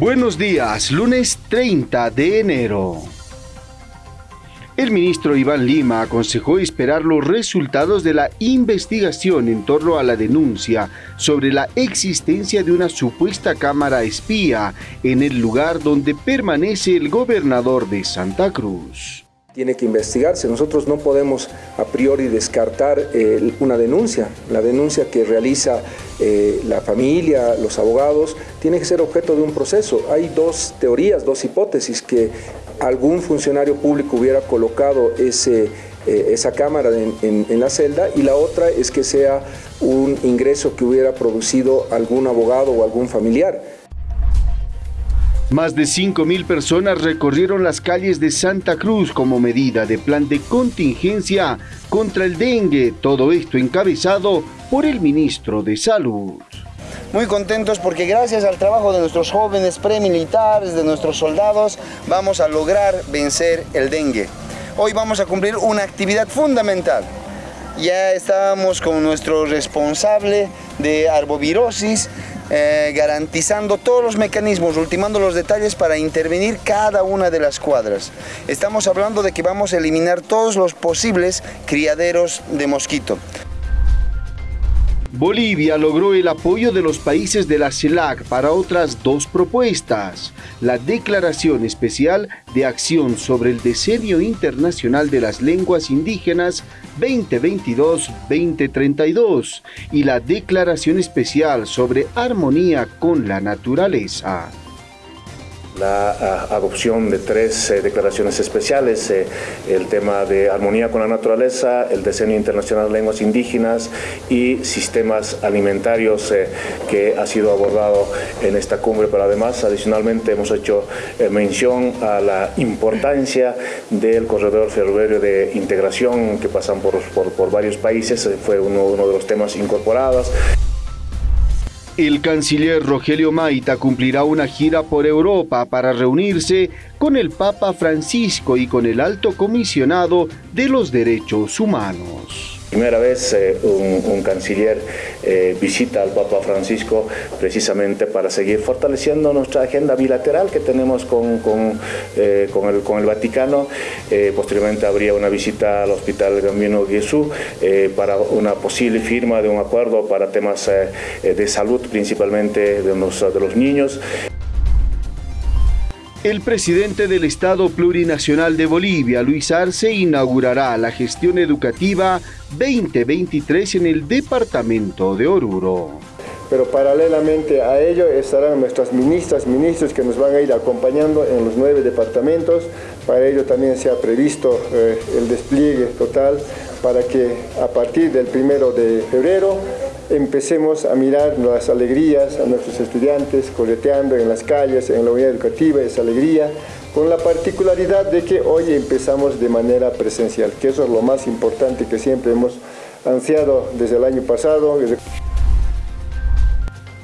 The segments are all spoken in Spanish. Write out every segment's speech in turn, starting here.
Buenos días, lunes 30 de enero. El ministro Iván Lima aconsejó esperar los resultados de la investigación en torno a la denuncia sobre la existencia de una supuesta cámara espía en el lugar donde permanece el gobernador de Santa Cruz tiene que investigarse. Nosotros no podemos a priori descartar eh, una denuncia. La denuncia que realiza eh, la familia, los abogados, tiene que ser objeto de un proceso. Hay dos teorías, dos hipótesis, que algún funcionario público hubiera colocado ese, eh, esa cámara en, en la celda y la otra es que sea un ingreso que hubiera producido algún abogado o algún familiar. Más de 5.000 personas recorrieron las calles de Santa Cruz como medida de plan de contingencia contra el dengue, todo esto encabezado por el ministro de Salud. Muy contentos porque gracias al trabajo de nuestros jóvenes premilitares, de nuestros soldados, vamos a lograr vencer el dengue. Hoy vamos a cumplir una actividad fundamental. Ya estábamos con nuestro responsable de arbovirosis, eh, garantizando todos los mecanismos, ultimando los detalles para intervenir cada una de las cuadras. Estamos hablando de que vamos a eliminar todos los posibles criaderos de mosquito. Bolivia logró el apoyo de los países de la CELAC para otras dos propuestas. La Declaración Especial de Acción sobre el Diseño Internacional de las Lenguas Indígenas 2022-2032 y la Declaración Especial sobre Armonía con la Naturaleza la ah, adopción de tres eh, declaraciones especiales, eh, el tema de armonía con la naturaleza, el diseño internacional de lenguas indígenas y sistemas alimentarios eh, que ha sido abordado en esta cumbre, pero además adicionalmente hemos hecho mención a la importancia del corredor ferroviario de integración que pasan por, por, varios países, fue uno, uno de los temas incorporados. El canciller Rogelio Maita cumplirá una gira por Europa para reunirse con el Papa Francisco y con el alto comisionado de los derechos humanos. Primera vez eh, un, canciller eh, visita al Papa Francisco precisamente para seguir fortaleciendo nuestra agenda bilateral que tenemos con, eh, con, el, Vaticano. posteriormente habría una visita al Hospital Gambino Jesús para una posible firma de un acuerdo para temas de salud, principalmente de de los niños. El presidente del Estado Plurinacional de Bolivia, Luis Arce, inaugurará la gestión educativa 2023 en el departamento de Oruro. Pero paralelamente a ello estarán nuestras ministras, ministros que nos van a ir acompañando en los nueve departamentos. Para ello también se ha previsto eh, el despliegue total para que a partir del primero de febrero empecemos a mirar las alegrías a nuestros estudiantes coleteando en las calles, en la unidad educativa, esa alegría, con la particularidad de que hoy empezamos de manera presencial, que eso es lo más importante que siempre hemos ansiado desde el año pasado.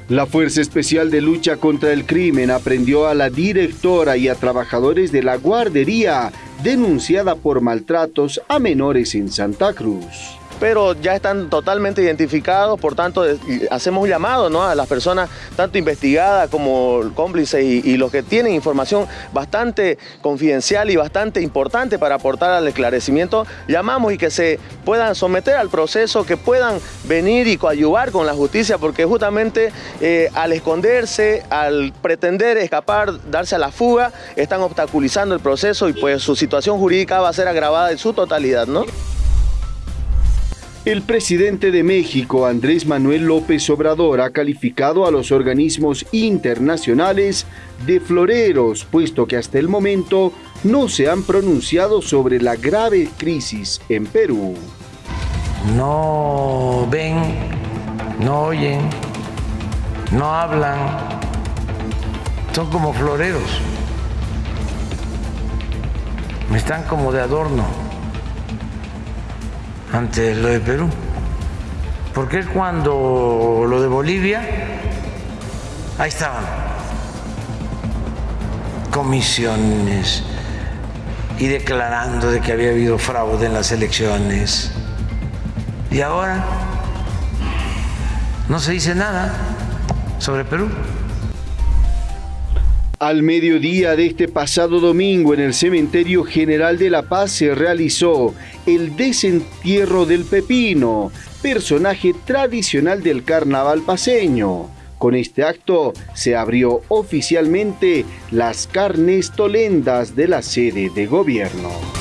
La Fuerza Especial de Lucha contra el Crimen aprendió a la directora y a trabajadores de la guardería denunciada por maltratos a menores en Santa Cruz pero ya están totalmente identificados, por tanto hacemos un llamado ¿no? a las personas tanto investigadas como cómplices y, los que tienen información bastante confidencial y bastante importante para aportar al esclarecimiento, llamamos y que se puedan someter al proceso, que puedan venir y coadyuvar con la justicia, porque justamente eh, al esconderse, al pretender escapar, darse a la fuga, están obstaculizando el proceso y pues su situación jurídica va a ser agravada en su totalidad, ¿no? El presidente de México, Andrés Manuel López Obrador, ha calificado a los organismos internacionales de floreros, puesto que hasta el momento no se han pronunciado sobre la grave crisis en Perú. No ven, no oyen, no hablan, son como floreros, están como de adorno ante lo de Perú. Porque cuando lo de Bolivia, ahí estaban comisiones y declarando de que había habido fraude en las elecciones. Y ahora no se dice nada sobre Perú. Al mediodía de este pasado domingo en el Cementerio General de La Paz se realizó el desentierro del Pepino, personaje tradicional del carnaval paseño. Con este acto se abrió oficialmente las carnes tolendas de la sede de gobierno.